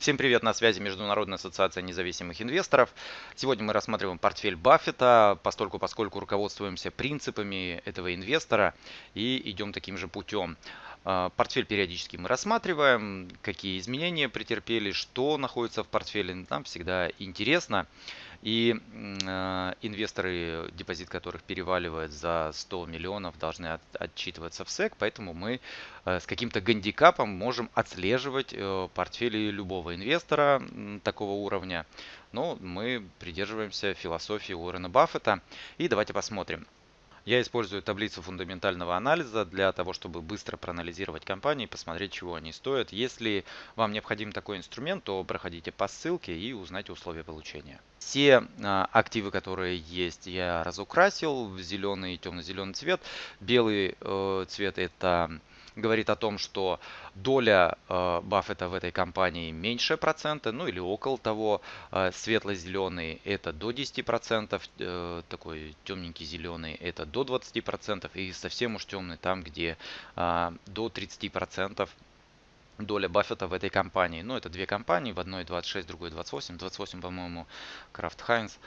Всем привет, на связи Международная ассоциация независимых инвесторов. Сегодня мы рассматриваем портфель Баффета, постольку поскольку руководствуемся принципами этого инвестора и идем таким же путем. А, портфель периодически мы рассматриваем, какие изменения претерпели, что находится в портфеле. Нам всегда интересно. И э, инвесторы, депозит которых переваливает за 100 миллионов, должны от, отчитываться в SEC, поэтому мы э, с каким-то гандикапом можем отслеживать э, портфели любого инвестора такого уровня. Но мы придерживаемся философии Уоррена Баффета. И давайте посмотрим. Я использую таблицу фундаментального анализа для того, чтобы быстро проанализировать компании и посмотреть, чего они стоят. Если вам необходим такой инструмент, то проходите по ссылке и узнайте условия получения. Все а, активы, которые есть, я разукрасил в зеленый и темно-зеленый цвет. Белый э, цвет это говорит о том, что доля э, Баффета в этой компании меньше процента, ну или около того. Э, Светло-зеленый это до 10%, э, такой темненький зеленый это до 20% и совсем уж темный там, где до 30% доля Баффета в этой компании. Ну, это две компании, в одной 26, в другой 28. 28, по-моему, Крафт Хайнс.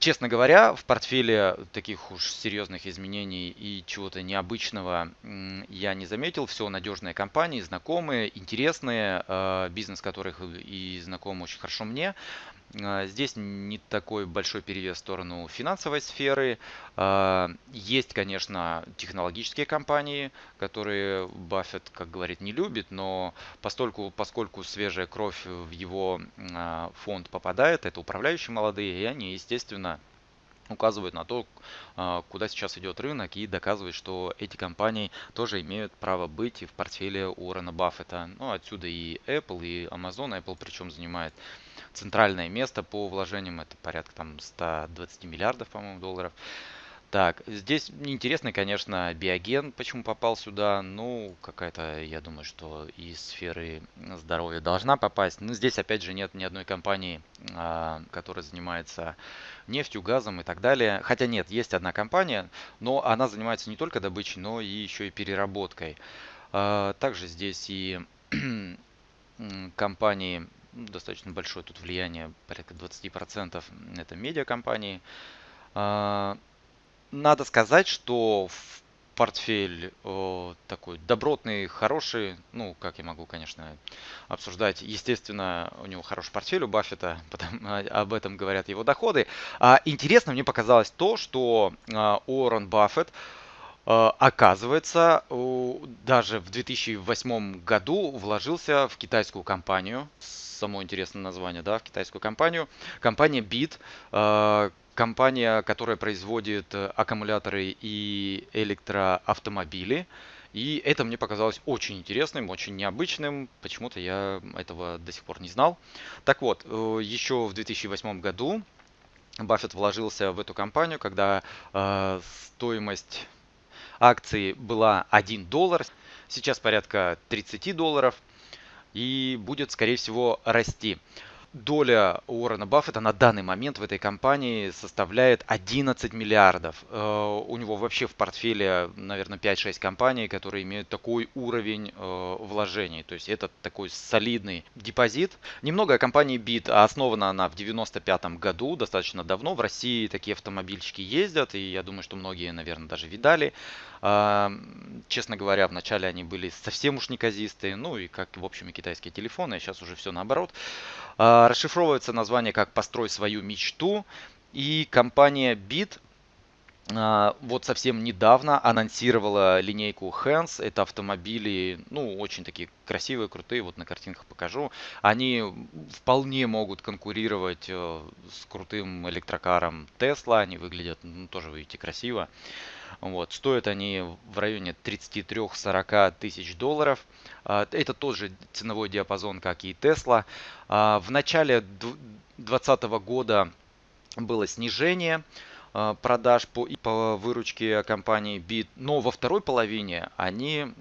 Честно говоря, в портфеле таких уж серьезных изменений и чего-то необычного я не заметил. Все надежные компании, знакомые, интересные, э, бизнес которых и знаком очень хорошо мне. А, здесь не такой большой перевес в сторону финансовой сферы. А, есть, конечно, технологические компании, которые Баффет, как говорит, не любит, но постольку, поскольку свежая кровь в его фонд попадает, это управляющие молодые, и они, естественно, указывают на то, куда сейчас идет рынок и доказывают, что эти компании тоже имеют право быть в портфеле Уоррена Баффета. Ну, отсюда и Apple, и Amazon. Apple причем занимает центральное место по вложениям. Это порядка там 120 миллиардов, по-моему, долларов. Так, здесь интересно, конечно, биоген, почему попал сюда. Ну, какая-то, я думаю, что из сферы здоровья должна попасть. Но здесь, опять же, нет ни одной компании, а, которая занимается нефтью, газом и так далее. Хотя нет, есть одна компания, но она занимается не только добычей, но и еще и переработкой. А, также здесь и компании ну, достаточно большое тут влияние, порядка 20% это медиакомпании. А, надо сказать, что портфель о, такой добротный, хороший. Ну, как я могу, конечно, обсуждать. Естественно, у него хороший портфель у Баффета, потому, а, об этом говорят его доходы. А, интересно мне показалось то, что а, Уоррен Баффет а, оказывается, даже в 2008 году вложился в китайскую компанию само интересное название, да, в китайскую компанию. Компания BIT, э, компания, которая производит э, аккумуляторы и электроавтомобили. И это мне показалось очень интересным, очень необычным. Почему-то я этого до сих пор не знал. Так вот, э, еще в 2008 году Баффет вложился в эту компанию, когда э, стоимость акции была 1 доллар. Сейчас порядка 30 долларов и будет, скорее всего, расти. Доля Уоррена Баффета на данный момент в этой компании составляет 11 миллиардов. Э, у него вообще в портфеле, наверное, 5-6 компаний, которые имеют такой уровень э, вложений. То есть это такой солидный депозит. Немного о компании BIT. Основана она в 95 году, достаточно давно. В России такие автомобильчики ездят, и я думаю, что многие, наверное, даже видали. Честно говоря, вначале они были совсем уж неказистые, ну и как, в общем, и китайские телефоны, а сейчас уже все наоборот. Расшифровывается название как «Построй свою мечту», и компания Bit вот совсем недавно анонсировала линейку Hands. Это автомобили, ну, очень такие красивые, крутые. Вот на картинках покажу. Они вполне могут конкурировать э, с крутым электрокаром Tesla. Они выглядят, ну, тоже, видите, красиво. Вот. Стоят они в районе 33-40 тысяч долларов. А, это тот же ценовой диапазон, как и Tesla. А, в начале 2020 года было снижение. Э, продаж по, по выручке компании Bit. Но во второй половине они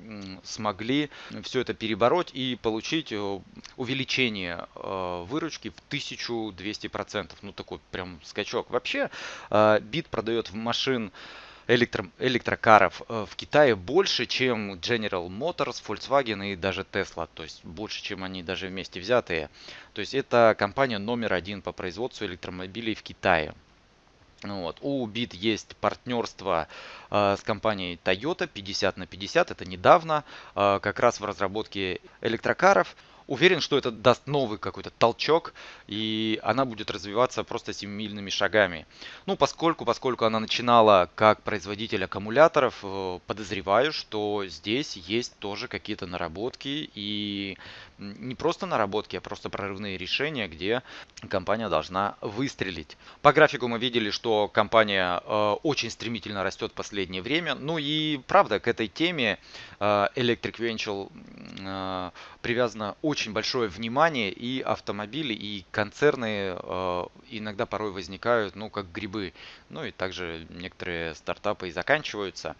смогли все это перебороть и получить э, увеличение э, выручки в 1200%. Ну такой прям скачок. Вообще Bit продает машин электро, электрокаров в Китае больше, чем General Motors, Volkswagen и даже Tesla. То есть больше, чем они даже вместе взятые. То есть это компания номер один по производству электромобилей в Китае. Вот. У BIT есть партнерство э, с компанией Toyota 50 на 50. Это недавно, э, как раз в разработке электрокаров. Уверен, что это даст новый какой-то толчок, и она будет развиваться просто семимильными шагами. Ну, поскольку, поскольку она начинала как производитель аккумуляторов, э, подозреваю, что здесь есть тоже какие-то наработки, и не просто наработки, а просто прорывные решения, где компания должна выстрелить. По графику мы видели, что компания э, очень стремительно растет в последнее время. Ну и правда, к этой теме э, Electric Venture привязано очень большое внимание и автомобили, и концерны э, иногда порой возникают, ну, как грибы. Ну и также некоторые стартапы и заканчиваются.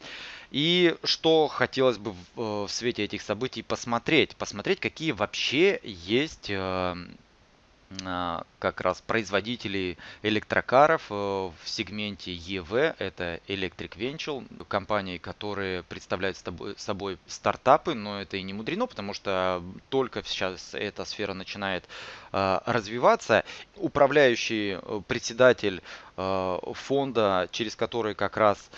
И что хотелось бы в, э, свете этих событий посмотреть? Посмотреть, какие вообще есть э, как раз производители электрокаров э, в сегменте EV, это Electric Venture, компании, которые представляют собой стартапы, но это и не мудрено, потому что только сейчас эта сфера начинает э, развиваться. Управляющий э, председатель фонда, через который как раз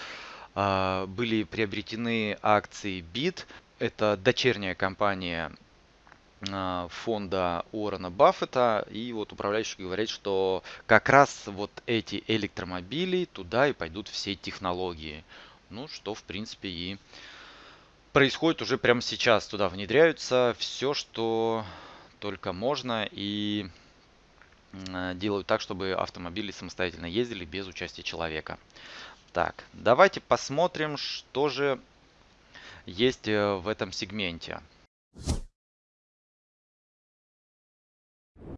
были приобретены акции BIT, это дочерняя компания а, фонда Уоррена Баффета. И вот управляющий говорит, что как раз вот эти электромобили, туда и пойдут все технологии. Ну, что в принципе и происходит уже прямо сейчас. Туда внедряются все, что только можно. И а, делают так, чтобы автомобили самостоятельно ездили без участия человека. Так, давайте посмотрим, что же есть э, в этом сегменте.